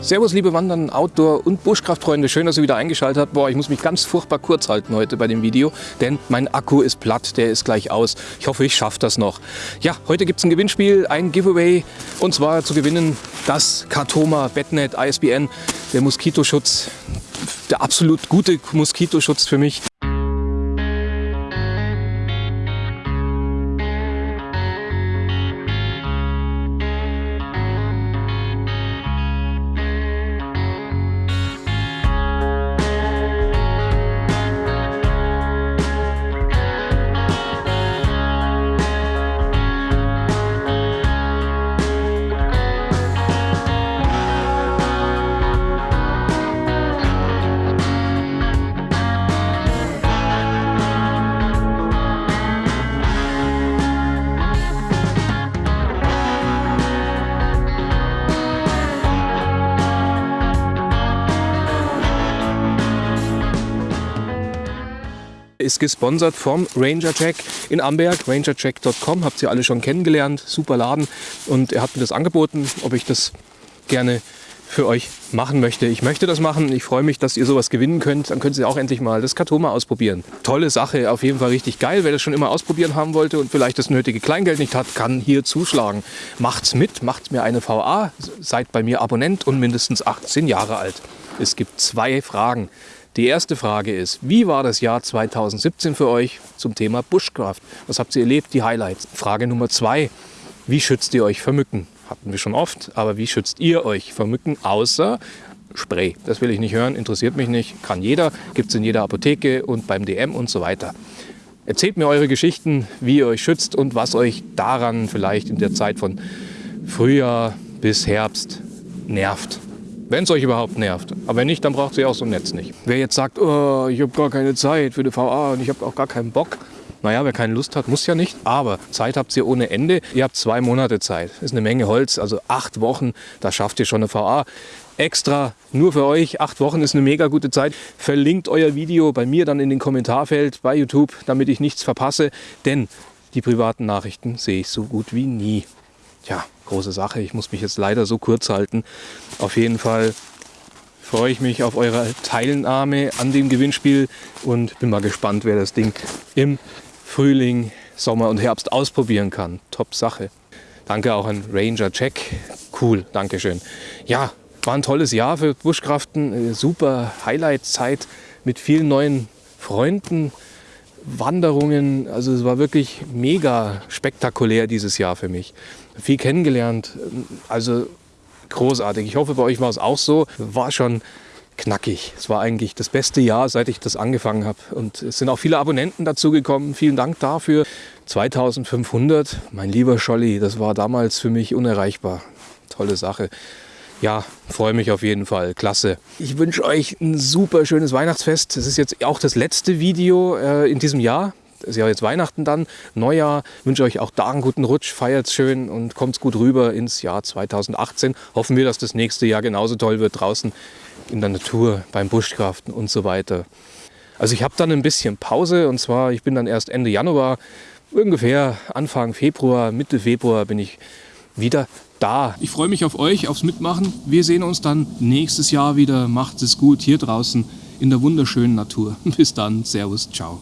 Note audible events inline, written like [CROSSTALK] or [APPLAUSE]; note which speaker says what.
Speaker 1: Servus, liebe Wandern, Outdoor- und Buschkraftfreunde. Schön, dass ihr wieder eingeschaltet habt. Boah, ich muss mich ganz furchtbar kurz halten heute bei dem Video, denn mein Akku ist platt, der ist gleich aus. Ich hoffe, ich schaffe das noch. Ja, heute gibt es ein Gewinnspiel, ein Giveaway. Und zwar zu gewinnen das Katoma Betnet ISBN, der Moskitoschutz, der absolut gute Moskitoschutz für mich. Ist gesponsert vom Ranger Jack in Amberg, rangerjack.com, habt ihr alle schon kennengelernt, super Laden und er hat mir das angeboten, ob ich das gerne für euch machen möchte. Ich möchte das machen. Ich freue mich, dass ihr sowas gewinnen könnt. Dann könnt ihr auch endlich mal das Katoma ausprobieren. Tolle Sache, auf jeden Fall richtig geil. Wer das schon immer ausprobieren haben wollte und vielleicht das nötige Kleingeld nicht hat, kann hier zuschlagen. Macht's mit, macht mir eine VA, seid bei mir Abonnent und mindestens 18 Jahre alt. Es gibt zwei Fragen. Die erste Frage ist, wie war das Jahr 2017 für euch zum Thema Bushcraft? Was habt ihr erlebt, die Highlights? Frage Nummer zwei, wie schützt ihr euch vor Mücken? Hatten wir schon oft, aber wie schützt ihr euch vor Mücken außer Spray? Das will ich nicht hören, interessiert mich nicht, kann jeder, gibt es in jeder Apotheke und beim DM und so weiter. Erzählt mir eure Geschichten, wie ihr euch schützt und was euch daran vielleicht in der Zeit von Frühjahr bis Herbst nervt. Wenn es euch überhaupt nervt. Aber wenn nicht, dann braucht ihr auch so ein Netz nicht. Wer jetzt sagt, oh, ich habe gar keine Zeit für die VA und ich habe auch gar keinen Bock. Naja, wer keine Lust hat, muss ja nicht. Aber Zeit habt ihr ohne Ende. Ihr habt zwei Monate Zeit. Ist eine Menge Holz, also acht Wochen, da schafft ihr schon eine VA. Extra nur für euch. Acht Wochen ist eine mega gute Zeit. Verlinkt euer Video bei mir dann in den Kommentarfeld bei YouTube, damit ich nichts verpasse. Denn die privaten Nachrichten sehe ich so gut wie nie. Tja, große Sache. Ich muss mich jetzt leider so kurz halten. Auf jeden Fall freue ich mich auf eure Teilnahme an dem Gewinnspiel und bin mal gespannt, wer das Ding im Frühling, Sommer und Herbst ausprobieren kann. Top Sache. Danke auch an Ranger Check. Cool, Dankeschön. Ja, war ein tolles Jahr für Buschkraften. Super Highlight-Zeit mit vielen neuen Freunden, Wanderungen. Also es war wirklich mega spektakulär dieses Jahr für mich. Viel kennengelernt. Also großartig. Ich hoffe, bei euch war es auch so. War schon knackig. Es war eigentlich das beste Jahr, seit ich das angefangen habe. Und es sind auch viele Abonnenten dazugekommen. Vielen Dank dafür. 2500, mein lieber Scholli, das war damals für mich unerreichbar. Tolle Sache ja, freue mich auf jeden Fall. Klasse. Ich wünsche euch ein super schönes Weihnachtsfest. Das ist jetzt auch das letzte Video äh, in diesem Jahr. Das ist ja jetzt Weihnachten dann, Neujahr. Ich wünsche euch auch da einen guten Rutsch, feiert schön und kommt gut rüber ins Jahr 2018. Hoffen wir, dass das nächste Jahr genauso toll wird draußen in der Natur, beim Buschkraften und so weiter. Also ich habe dann ein bisschen Pause und zwar, ich bin dann erst Ende Januar, ungefähr Anfang Februar, Mitte Februar bin ich wieder da. Ich freue mich auf euch, aufs Mitmachen. Wir sehen uns dann nächstes Jahr wieder. Macht es gut hier draußen in der wunderschönen Natur. [LAUGHS] Bis dann. Servus. Ciao.